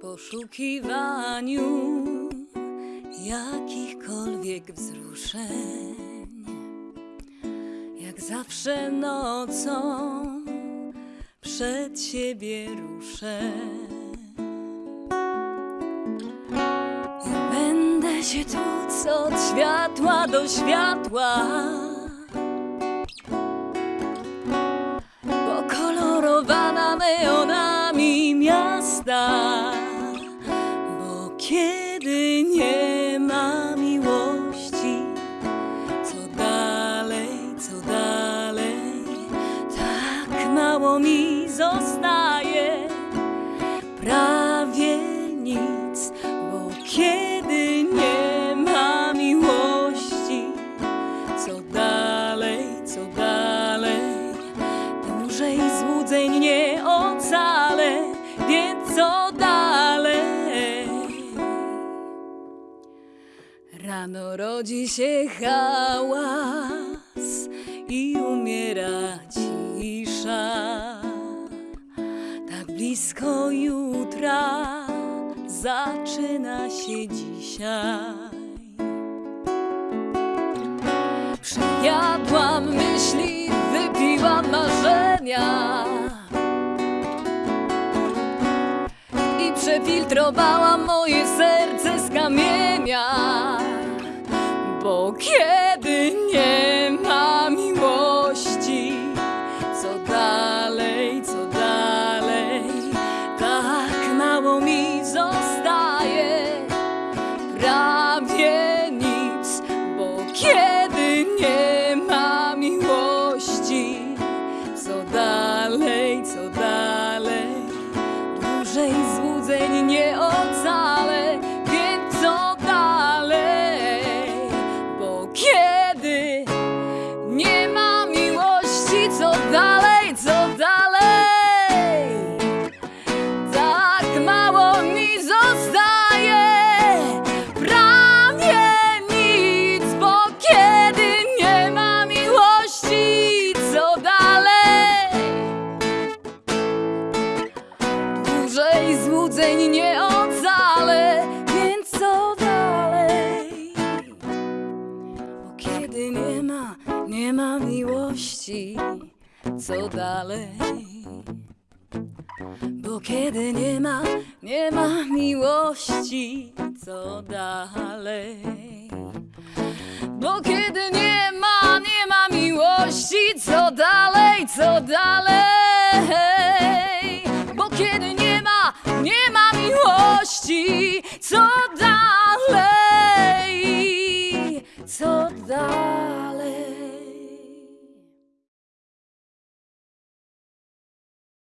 Poszukiwaniu jakichkolwiek wzruszeń, jak zawsze nocą przed siebie ruszę. Tuc od światła do światła. Pokolorowana neonami miasta, bo kiedy nie ma miłości, co dalej, co dalej, tak mało mi zostaje, prawie nic, bo kiedy dłużej złudzeń nie ocalę, więc co dalej? Rano rodzi się hałas i umiera cisza. Tak blisko jutra zaczyna się dzisiaj. Przejadłam i przefiltrowałam moje serce z kamienia. Bo kiedy nie ma miłości, co dalej, co dalej, tak mało mi zostaje prawie nic, bo kiedy nie ma miłości, co dalej, co dalej, dłużej złudzeń nie ocalę, złudzeń nie ocalę, więc co dalej? Bo kiedy nie ma, nie ma miłości, co dalej? Bo kiedy nie ma, nie ma miłości, co dalej? Bo kiedy nie ma, love.